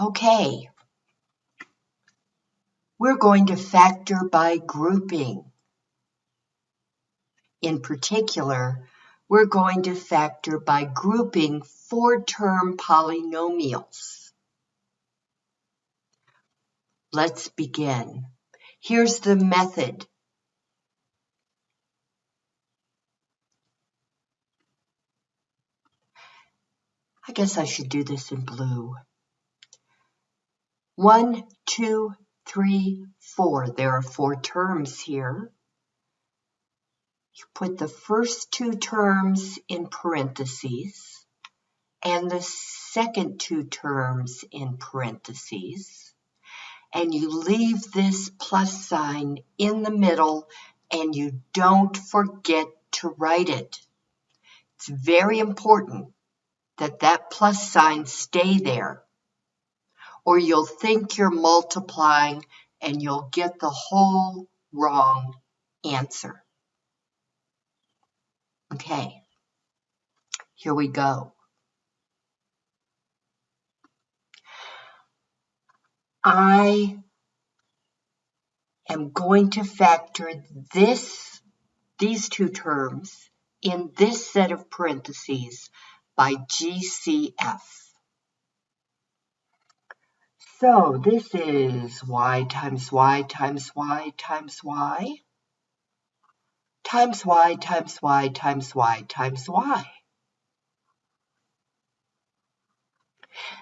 Okay. We're going to factor by grouping. In particular, we're going to factor by grouping four-term polynomials. Let's begin. Here's the method. I guess I should do this in blue. One, two, three, four. There are four terms here. You put the first two terms in parentheses and the second two terms in parentheses. And you leave this plus sign in the middle and you don't forget to write it. It's very important that that plus sign stay there or you'll think you're multiplying and you'll get the whole wrong answer. Okay, here we go. I am going to factor this, these two terms in this set of parentheses by GCF. So this is y times y times y times y times y times y times y times y.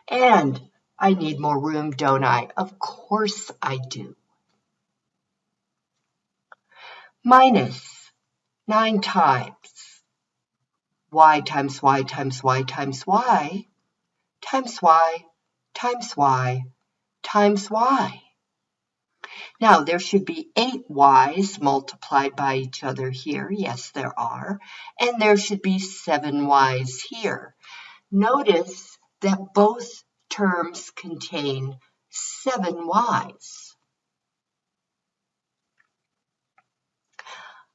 And I need more room, don't I? Of course I do. Minus 9 times y times y times y times y times y times y times y. Now, there should be eight y's multiplied by each other here. Yes, there are. And there should be seven y's here. Notice that both terms contain seven y's.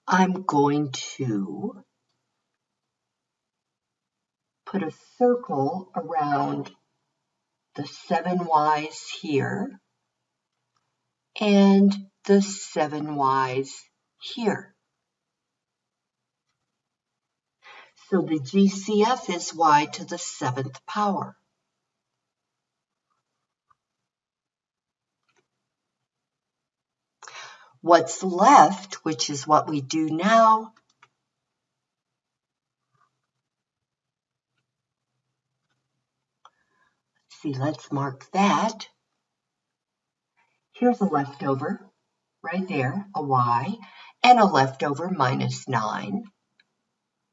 I'm going to put a circle around the seven Y's here and the seven Y's here. So the GCF is y to the seventh power. What's left, which is what we do now, see, let's mark that. Here's a leftover right there, a y, and a leftover minus 9.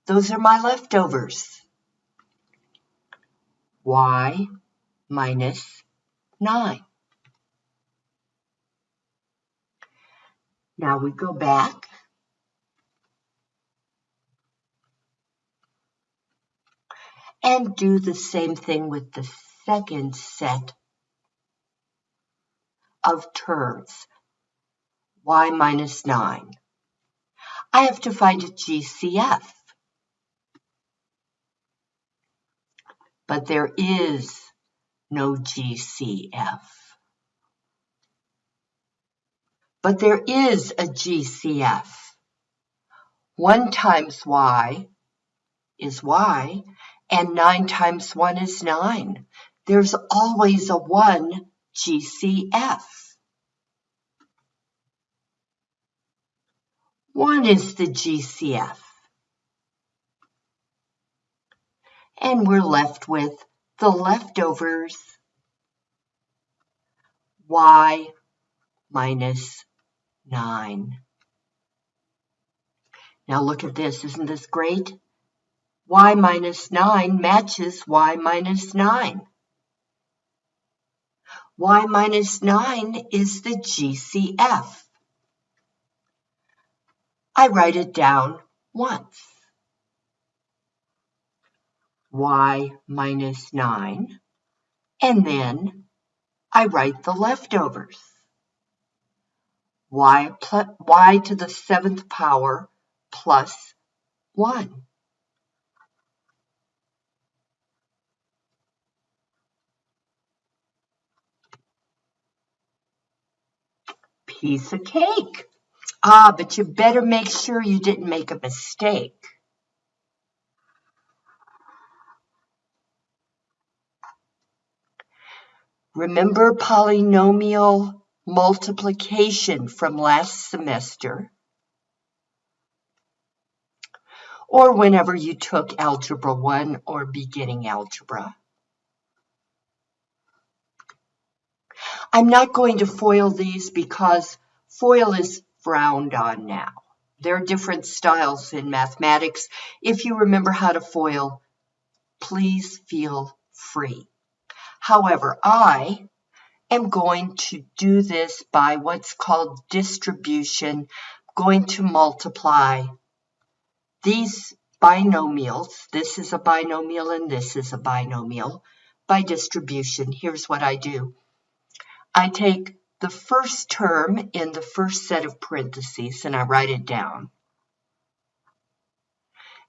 Those are my leftovers. y minus 9. Now we go back. And do the same thing with the second set of terms, y minus 9. I have to find a GCF. But there is no GCF. But there is a GCF. 1 times y is y, and 9 times 1 is 9 there's always a 1 GCF. 1 is the GCF. And we're left with the leftovers y minus 9. Now look at this, isn't this great? y minus 9 matches y minus 9 y minus 9 is the GCF. I write it down once. y minus 9, and then I write the leftovers. y, y to the seventh power plus 1. Piece of cake. Ah, but you better make sure you didn't make a mistake. Remember polynomial multiplication from last semester? Or whenever you took Algebra 1 or beginning algebra. I'm not going to FOIL these because FOIL is frowned on now. There are different styles in mathematics. If you remember how to FOIL, please feel free. However, I am going to do this by what's called distribution, I'm going to multiply these binomials, this is a binomial and this is a binomial, by distribution. Here's what I do. I take the first term in the first set of parentheses and I write it down.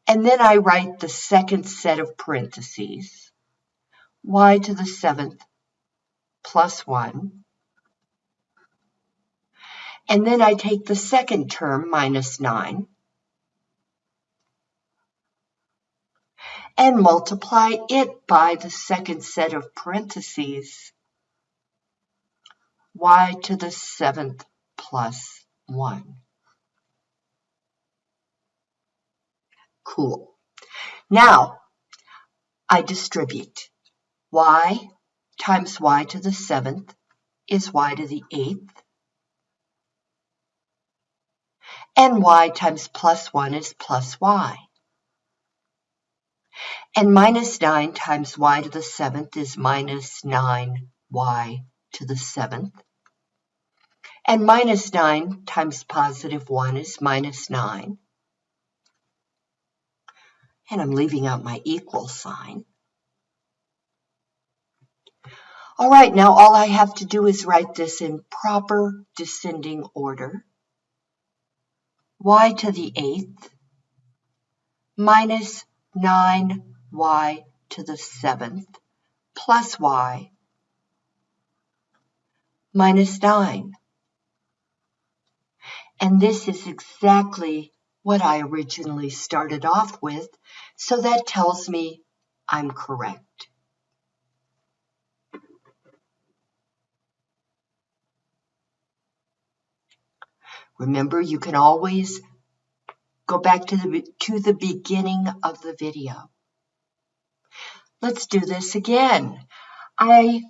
And then I write the second set of parentheses, y to the seventh plus 1. And then I take the second term, minus 9, and multiply it by the second set of parentheses, y to the seventh plus 1. Cool. Now, I distribute y times y to the seventh is y to the eighth. And y times plus 1 is plus y. And minus 9 times y to the seventh is minus 9y to the seventh. And minus 9 times positive 1 is minus 9. And I'm leaving out my equal sign. All right, now all I have to do is write this in proper descending order. y to the eighth minus 9y to the seventh plus y minus 9. And this is exactly what I originally started off with, so that tells me I'm correct. Remember, you can always go back to the, to the beginning of the video. Let's do this again. I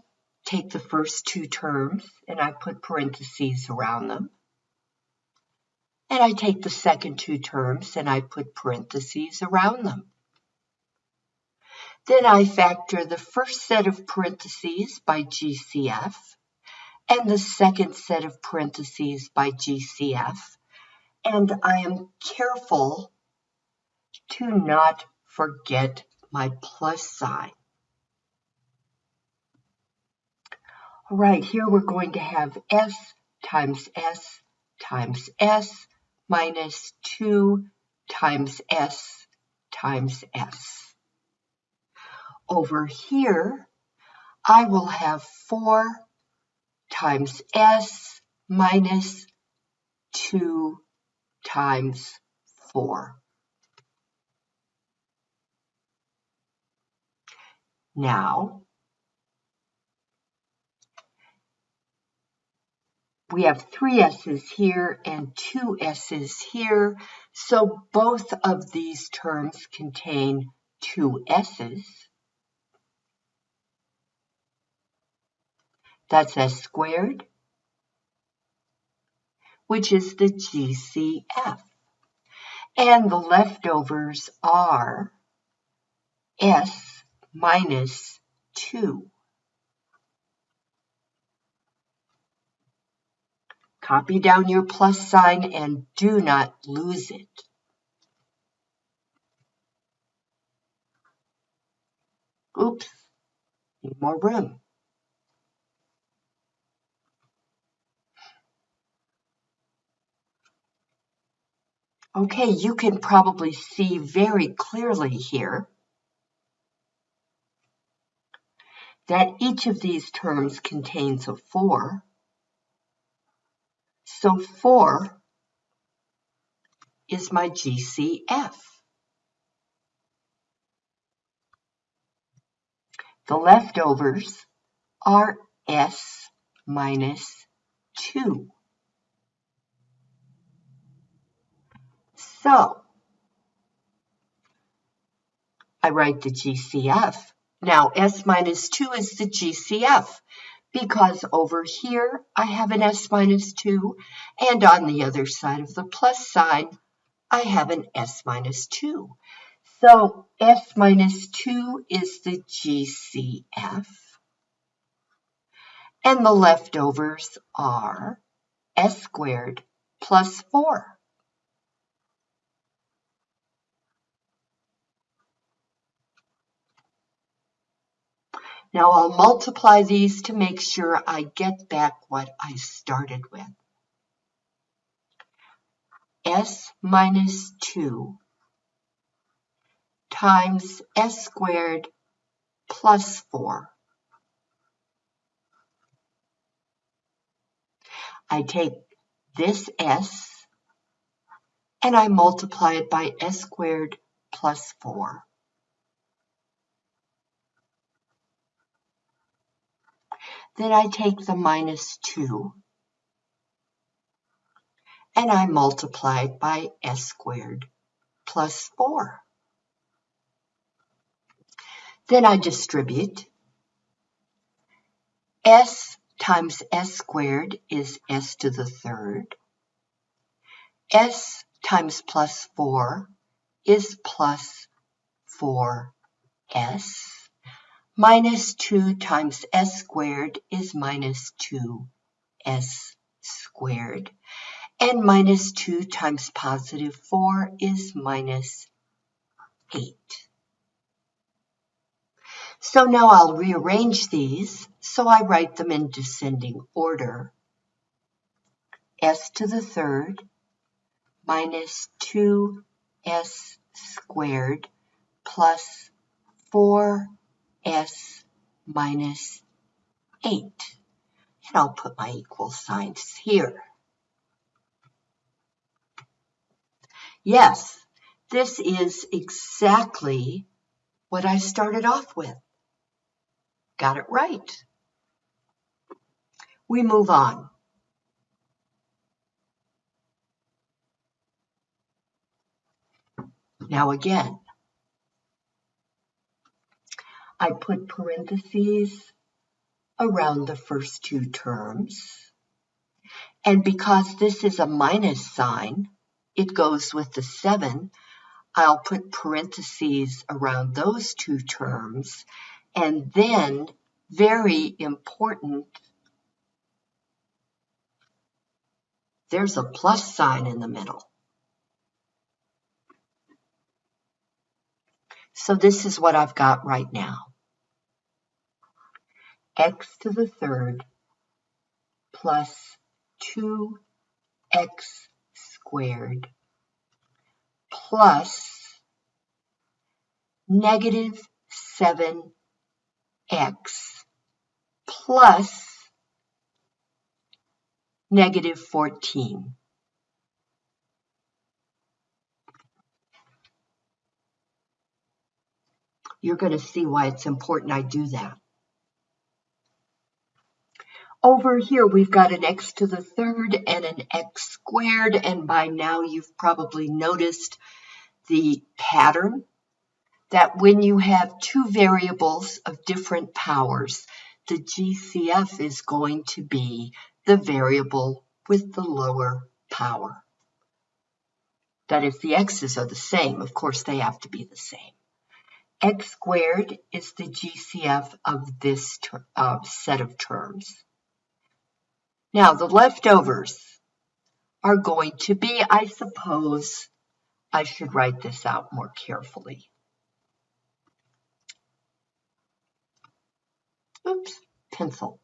take the first two terms and I put parentheses around them. And I take the second two terms and I put parentheses around them. Then I factor the first set of parentheses by GCF and the second set of parentheses by GCF. And I am careful to not forget my plus sign. All right, here we're going to have S times S times S minus 2 times S times S. Over here, I will have 4 times S minus 2 times 4. Now, we have three S's here and two S's here, so both of these terms contain two S's. That's S squared, which is the GCF. And the leftovers are S minus 2. Copy down your plus sign and do not lose it. Oops, need more room. Okay, you can probably see very clearly here that each of these terms contains a 4. So 4 is my GCF. The leftovers are S minus 2. So, I write the GCF. Now, S minus 2 is the GCF because over here I have an S minus 2 and on the other side of the plus sign I have an S minus 2. So S minus 2 is the GCF and the leftovers are S squared plus 4. Now I'll multiply these to make sure I get back what I started with. S minus 2 times S squared plus 4. I take this S and I multiply it by S squared plus 4. Then I take the minus 2 and I multiply it by s squared plus 4. Then I distribute. s times s squared is s to the third. s times plus 4 is plus 4s minus 2 times s squared is minus 2s squared. And minus 2 times positive 4 is minus 8. So now I'll rearrange these so I write them in descending order. s to the third minus 2s squared plus 4 s minus 8. And I'll put my equal signs here. Yes, this is exactly what I started off with. Got it right. We move on. Now again, I put parentheses around the first two terms. And because this is a minus sign, it goes with the 7. I'll put parentheses around those two terms. And then, very important, there's a plus sign in the middle. So this is what I've got right now x to the third plus 2x squared plus negative 7x plus negative 14. You're going to see why it's important I do that. Over here, we've got an x to the third and an x squared, and by now you've probably noticed the pattern that when you have two variables of different powers, the GCF is going to be the variable with the lower power. That if the x's are the same, of course they have to be the same. x squared is the GCF of this uh, set of terms. Now, the leftovers are going to be, I suppose, I should write this out more carefully. Oops, pencil.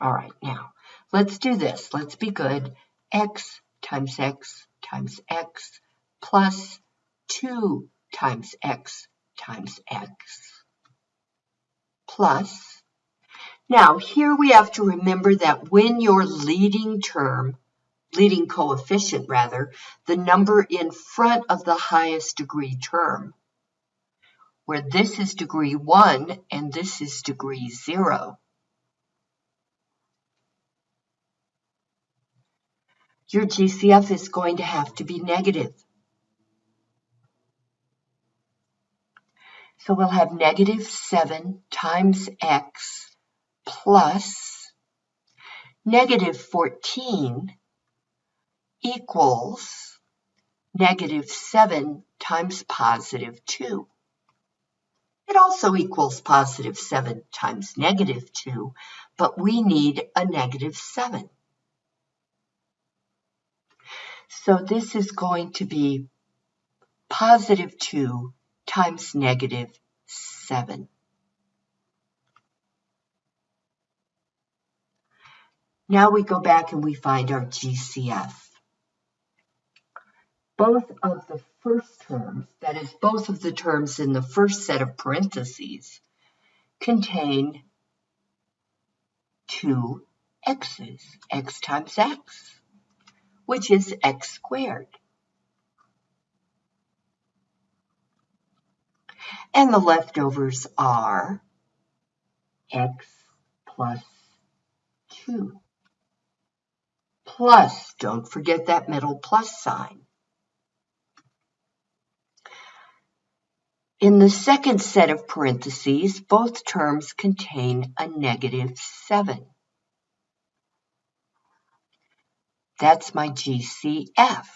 All right, now, let's do this. Let's be good. x times x times x plus 2 times x times x plus Now, here we have to remember that when your leading term, leading coefficient rather, the number in front of the highest degree term, where this is degree 1 and this is degree 0. Your GCF is going to have to be negative. So we'll have negative 7 times x plus negative 14 equals negative 7 times positive 2. It also equals positive 7 times negative 2, but we need a negative 7. So this is going to be positive 2 times negative 7. Now we go back and we find our GCF. Both of the first terms, that is, both of the terms in the first set of parentheses, contain two x's, x times x, which is x squared. And the leftovers are x plus 2. Plus, don't forget that middle plus sign. In the second set of parentheses, both terms contain a negative 7. That's my GCF.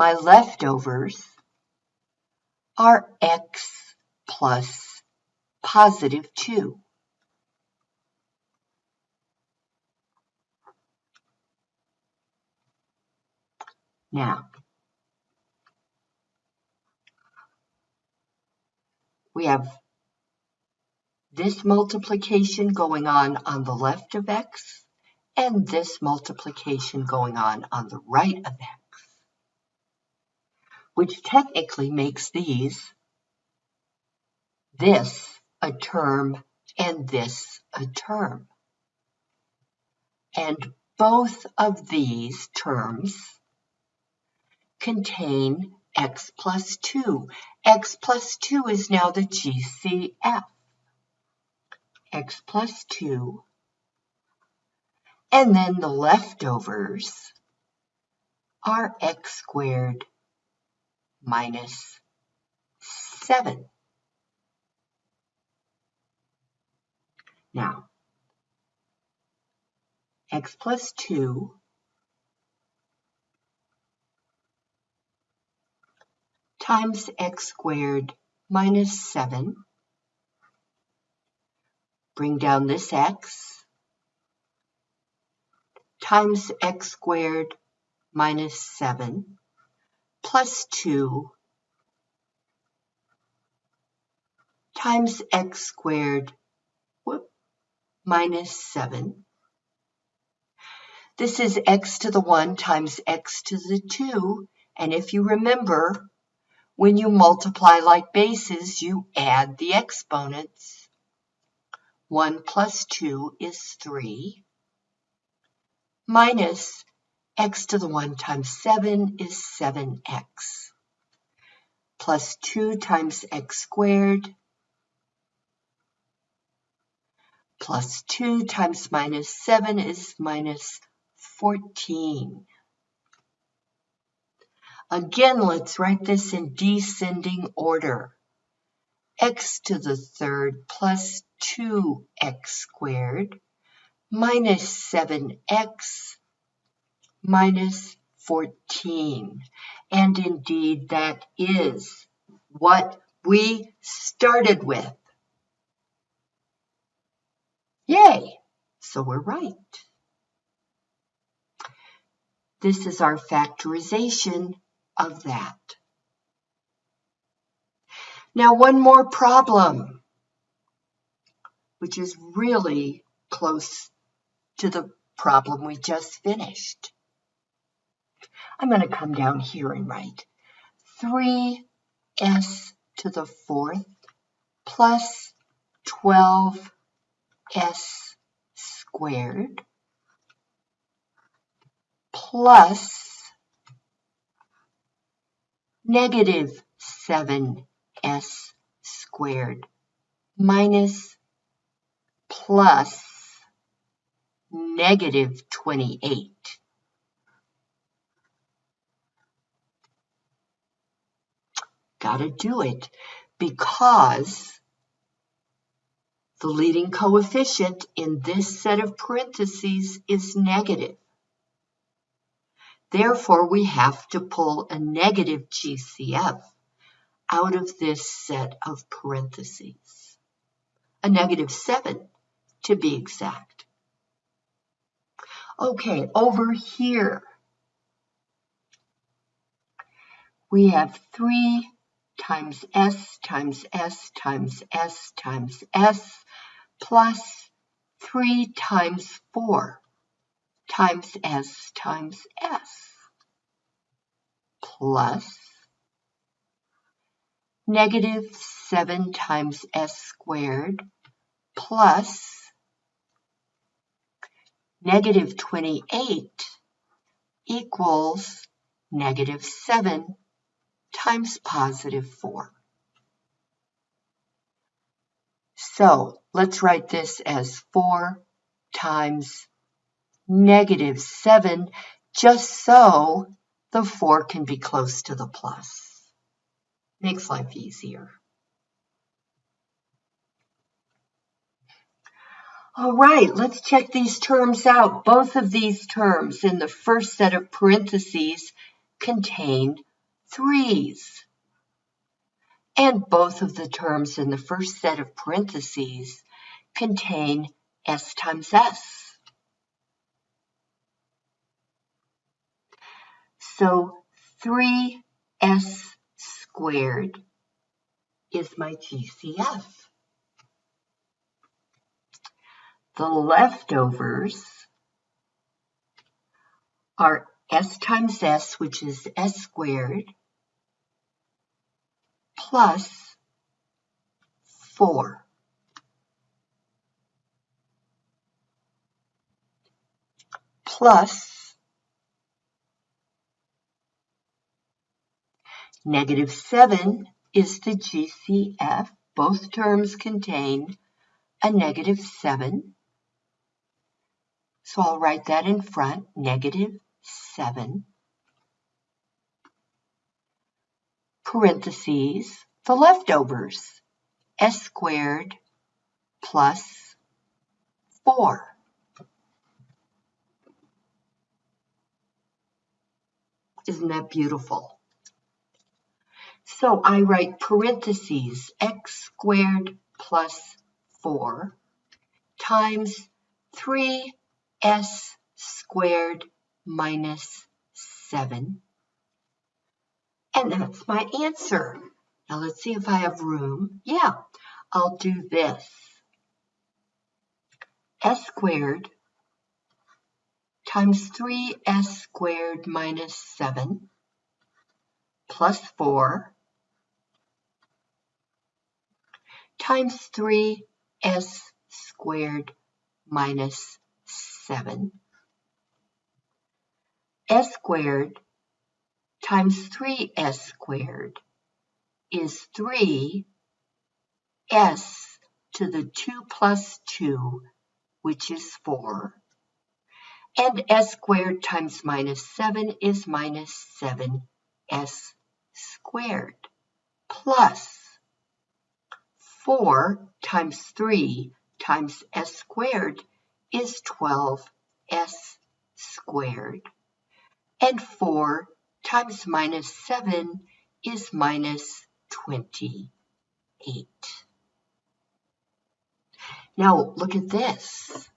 My leftovers are x plus positive 2. Now, we have this multiplication going on on the left of x and this multiplication going on on the right of x which technically makes these this a term and this a term. And both of these terms contain x plus 2. x plus 2 is now the GCF. x plus 2. And then the leftovers are x squared minus 7. Now, x plus 2 times x squared minus 7. Bring down this x times x squared minus 7 plus 2 times x squared whoop, minus 7. This is x to the 1 times x to the 2. And if you remember, when you multiply like bases, you add the exponents. 1 plus 2 is 3 minus x to the 1 times 7 is 7x. Plus 2 times x squared plus 2 times minus 7 is minus 14. Again, let's write this in descending order. x to the third plus 2x squared minus 7x minus 14. And indeed, that is what we started with. Yay! So we're right. This is our factorization of that. Now, one more problem, which is really close to the problem we just finished. I'm going to come down here and write 3 s to the fourth plus 12s squared plus negative 7s squared minus plus negative 28. Gotta do it because the leading coefficient in this set of parentheses is negative. Therefore, we have to pull a negative GCF out of this set of parentheses. A negative 7 to be exact. Okay, over here, we have 3 times S times S times S times S plus 3 times 4 times S times S plus negative 7 times S squared plus negative 28 equals negative 7 times positive 4. So let's write this as 4 times negative 7, just so the 4 can be close to the plus. Makes life easier. All right, let's check these terms out. Both of these terms in the first set of parentheses contain threes. And both of the terms in the first set of parentheses contain s times s. So 3s squared is my GCF. The leftovers are s times s, which is s squared, plus 4. Plus negative 7 is the GCF. Both terms contain a negative 7. So I'll write that in front, negative 7, parentheses, the leftovers, s squared plus 4. Isn't that beautiful? So I write parentheses x squared plus 4 times 3 s squared minus 7. And that's my answer. Now let's see if I have room. Yeah, I'll do this. s squared times 3s squared minus 7 plus 4 times 3s squared minus 7. s squared times 3s squared is 3 s to the 2 plus 2, which is 4. And s squared times minus 7 is minus 7s squared plus 4 times 3 times s squared is 12s squared. And 4 times minus 7 is minus 28. Now look at this.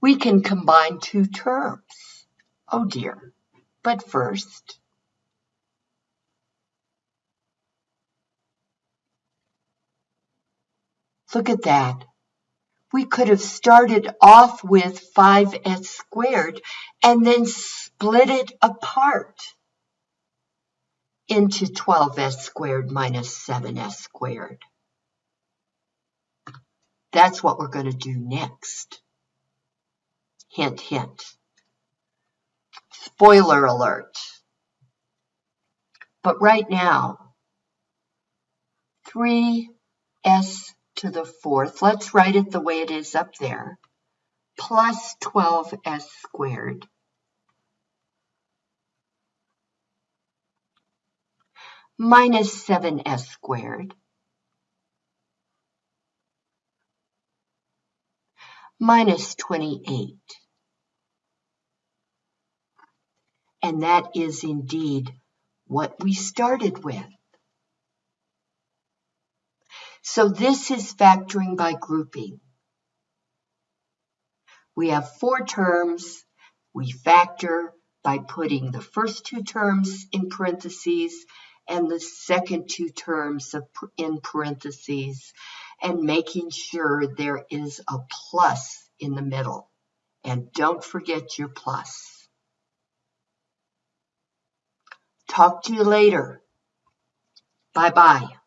We can combine two terms. Oh dear. But first, look at that we could have started off with 5s squared and then split it apart. into 12s squared minus 7s squared. That's what we're going to do next. Hint, hint. Spoiler alert. But right now, 3s to the fourth, let's write it the way it is up there, plus 12s squared minus 7s squared minus 28. And that is indeed what we started with. So this is factoring by grouping. We have four terms. We factor by putting the first two terms in parentheses and the second two terms in parentheses and making sure there is a plus in the middle. And don't forget your plus. Talk to you later. Bye bye.